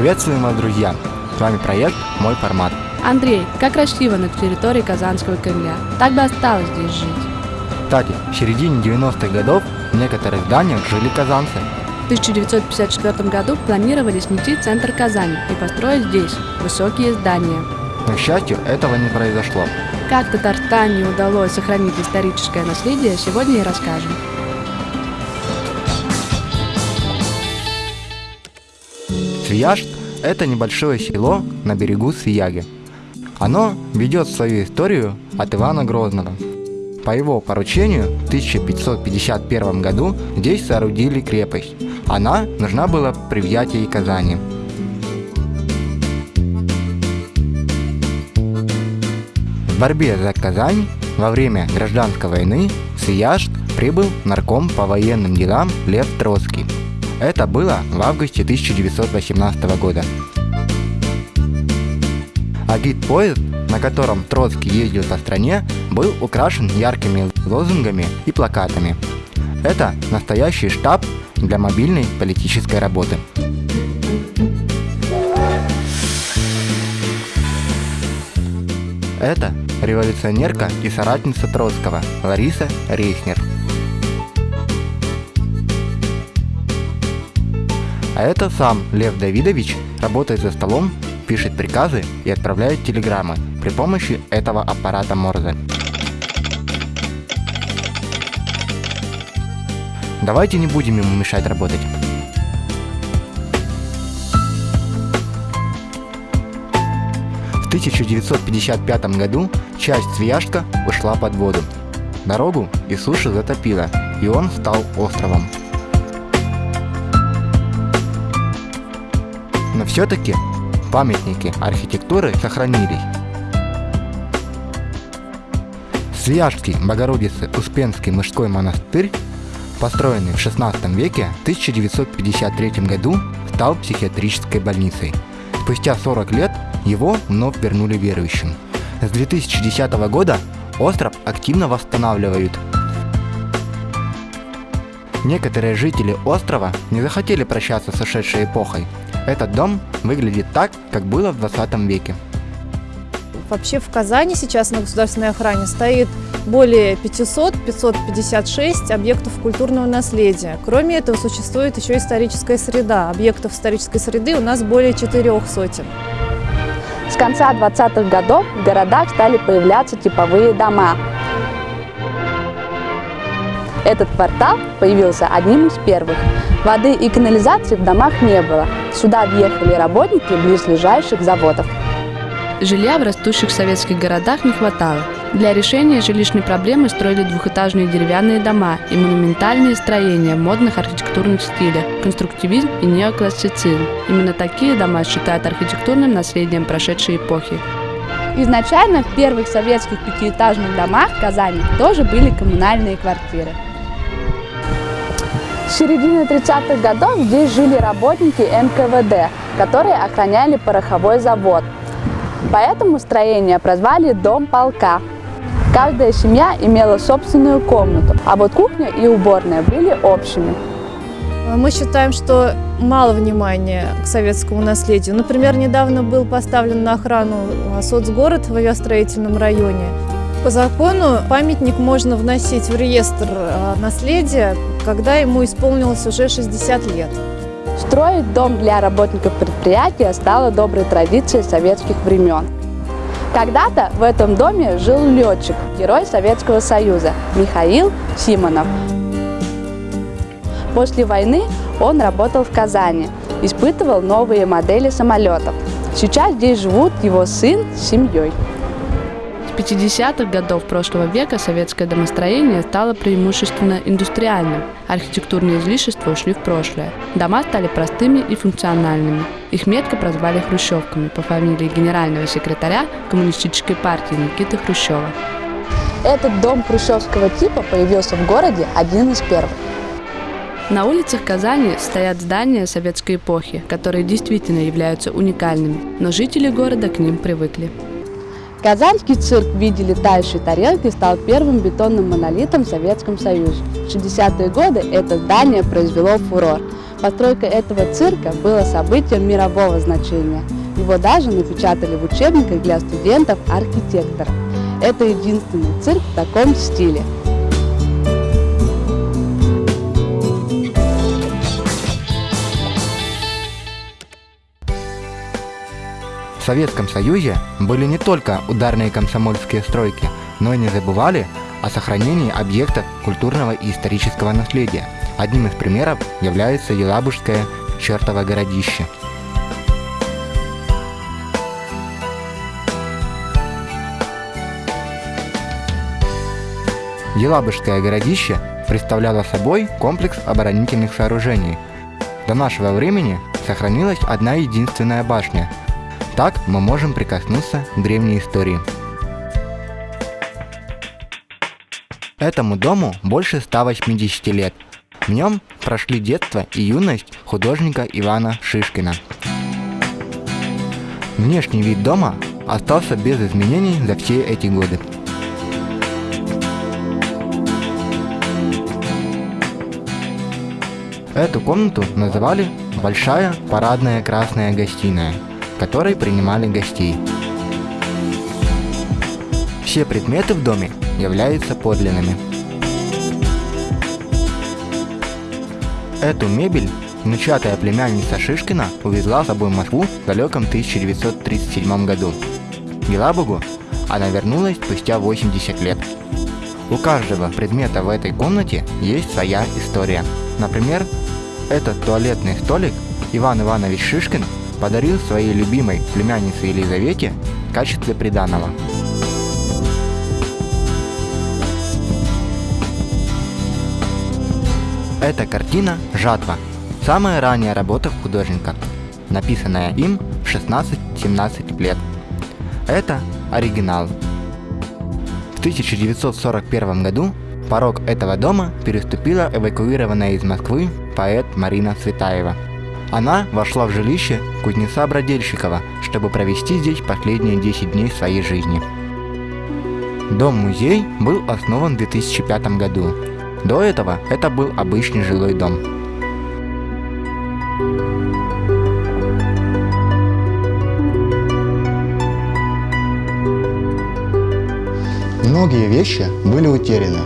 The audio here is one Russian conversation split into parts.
Приветствуем вас, друзья! С вами проект «Мой формат». Андрей, как красиво на территории Казанского Кремля. Так бы осталось здесь жить. Кстати, в середине 90-х годов в некоторых зданиях жили казанцы. В 1954 году планировали снести центр Казани и построить здесь высокие здания. Но, к счастью, этого не произошло. Как Татарстану удалось сохранить историческое наследие, сегодня и расскажем. Свияжск – это небольшое село на берегу Свияги. Оно ведет свою историю от Ивана Грозного. По его поручению в 1551 году здесь соорудили крепость. Она нужна была при взятии Казани. В борьбе за Казань во время гражданской войны в Свияжск прибыл нарком по военным делам Лев Троцкий. Это было в августе 1918 года. А гид-поезд, на котором Троцкий ездил по стране, был украшен яркими лозунгами и плакатами. Это настоящий штаб для мобильной политической работы. Это революционерка и соратница Троцкого Лариса Рейхнер. А это сам Лев Давидович работает за столом, пишет приказы и отправляет телеграммы при помощи этого аппарата Морзе. Давайте не будем ему мешать работать. В 1955 году часть Свияжска ушла под воду. Дорогу и суши затопило, и он стал островом. Но все-таки памятники архитектуры сохранились. Свияжский Богородицы Успенский мужской монастырь, построенный в 16 веке, в 1953 году стал психиатрической больницей. Спустя 40 лет его вновь вернули верующим. С 2010 года остров активно восстанавливают. Некоторые жители острова не захотели прощаться с ушедшей эпохой этот дом выглядит так, как было в 20 веке. Вообще в Казани сейчас на государственной охране стоит более 500-556 объектов культурного наследия. Кроме этого существует еще историческая среда. Объектов исторической среды у нас более четырех сотен. С конца 20-х годов в городах стали появляться типовые дома. Этот квартал появился одним из первых. Воды и канализации в домах не было. Сюда въехали работники близлежащих заводов. Жилья в растущих советских городах не хватало. Для решения жилищной проблемы строили двухэтажные деревянные дома и монументальные строения в модных архитектурных стилях, конструктивизм и неоклассицизм. Именно такие дома считают архитектурным наследием прошедшей эпохи. Изначально в первых советских пятиэтажных домах Казани тоже были коммунальные квартиры. Середины 30-х годов здесь жили работники НКВД, которые охраняли пороховой завод. Поэтому строение прозвали «Дом полка». Каждая семья имела собственную комнату, а вот кухня и уборная были общими. Мы считаем, что мало внимания к советскому наследию. Например, недавно был поставлен на охрану соцгород в авиастроительном районе. По закону памятник можно вносить в реестр а, наследия, когда ему исполнилось уже 60 лет. Строить дом для работников предприятия стало доброй традицией советских времен. Когда-то в этом доме жил летчик, герой Советского Союза Михаил Симонов. После войны он работал в Казани, испытывал новые модели самолетов. Сейчас здесь живут его сын с семьей. 50-х годов прошлого века советское домостроение стало преимущественно индустриальным. Архитектурные излишества ушли в прошлое. Дома стали простыми и функциональными. Их метко прозвали хрущевками по фамилии генерального секретаря Коммунистической партии Никиты Хрущева. Этот дом хрущевского типа появился в городе один из первых. На улицах Казани стоят здания советской эпохи, которые действительно являются уникальными, но жители города к ним привыкли. Казанский цирк в виде летающей тарелки стал первым бетонным монолитом в Советском Союзе. В 60-е годы это здание произвело фурор. Постройка этого цирка была событием мирового значения. Его даже напечатали в учебниках для студентов-архитекторов. Это единственный цирк в таком стиле. В Советском Союзе были не только ударные комсомольские стройки, но и не забывали о сохранении объектов культурного и исторического наследия. Одним из примеров является Елабужское чертово городище. Елабужское городище представляло собой комплекс оборонительных сооружений. До нашего времени сохранилась одна единственная башня. Так мы можем прикоснуться к древней истории. Этому дому больше 180 лет. В нем прошли детство и юность художника Ивана Шишкина. Внешний вид дома остался без изменений за все эти годы. Эту комнату называли «Большая парадная красная гостиная», которой принимали гостей. Все предметы в доме являются подлинными. Эту мебель внучатая племянница Шишкина увезла с собой в Москву в далеком 1937 году. Елабугу она вернулась спустя 80 лет. У каждого предмета в этой комнате есть своя история. Например, этот туалетный столик Иван Иванович Шишкин подарил своей любимой племяннице Елизавете в качестве приданого. Эта картина «Жатва» – самая ранняя работа художника, написанная им в 16-17 лет. Это оригинал. В 1941 году порог этого дома переступила эвакуированная из Москвы поэт Марина Цветаева. Она вошла в жилище кузнеца Бродельщикова, чтобы провести здесь последние 10 дней своей жизни. Дом-музей был основан в 2005 году до этого это был обычный жилой дом. Многие вещи были утеряны,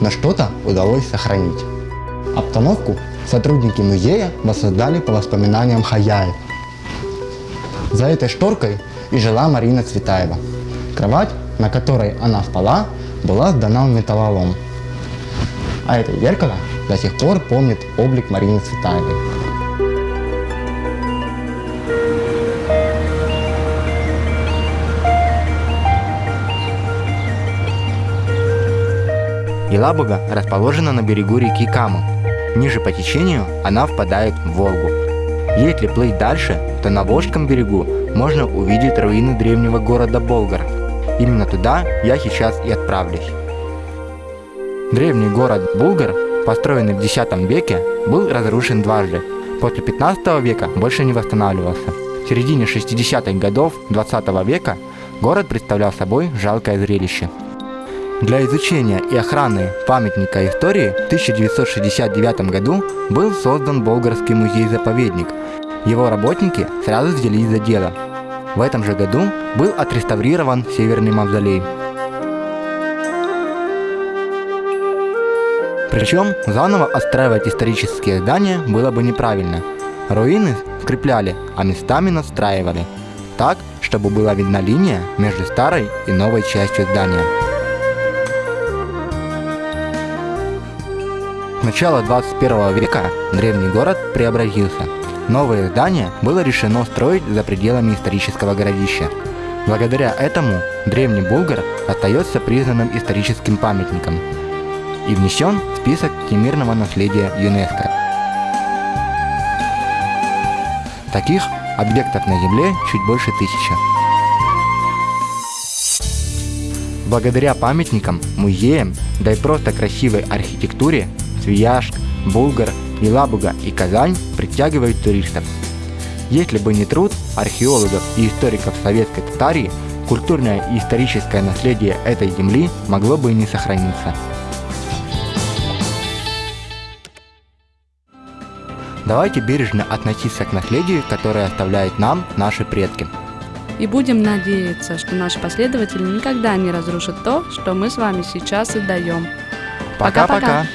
но что-то удалось сохранить. Обстановку сотрудники музея воссоздали по воспоминаниям хозяев. За этой шторкой и жила Марина Цветаева. Кровать, на которой она спала, была сдана в металлолом – а это зеркало до сих пор помнит облик Марины Цветаевой. Елабуга расположена на берегу реки Каму. Ниже по течению она впадает в Волгу. Если плыть дальше, то на Волжском берегу можно увидеть руины древнего города Болгар. Именно туда я сейчас и отправлюсь. Древний город Булгар, построенный в X веке, был разрушен дважды. После 15 века больше не восстанавливался. В середине 60-х годов 20 века город представлял собой жалкое зрелище. Для изучения и охраны памятника истории в 1969 году был создан Болгарский музей-заповедник. Его работники сразу взялись за дело. В этом же году был отреставрирован Северный мавзолей. Причем заново отстраивать исторические здания было бы неправильно. Руины скрепляли, а местами настраивали. Так, чтобы была видна линия между старой и новой частью здания. Начала 21 века древний город преобразился. Новое здание было решено строить за пределами исторического городища. Благодаря этому древний Булгар остается признанным историческим памятником и внесен в список всемирного наследия ЮНЕСКО. Таких объектов на Земле чуть больше тысячи. Благодаря памятникам, музеям, да и просто красивой архитектуре, Свияжск, Булгар, Елабуга и Казань притягивают туристов. Если бы не труд археологов и историков советской Татарии, культурное и историческое наследие этой земли могло бы и не сохраниться. Давайте бережно относиться к наследию, которое оставляют нам наши предки. И будем надеяться, что наши последователи никогда не разрушат то, что мы с вами сейчас отдаем. Пока-пока!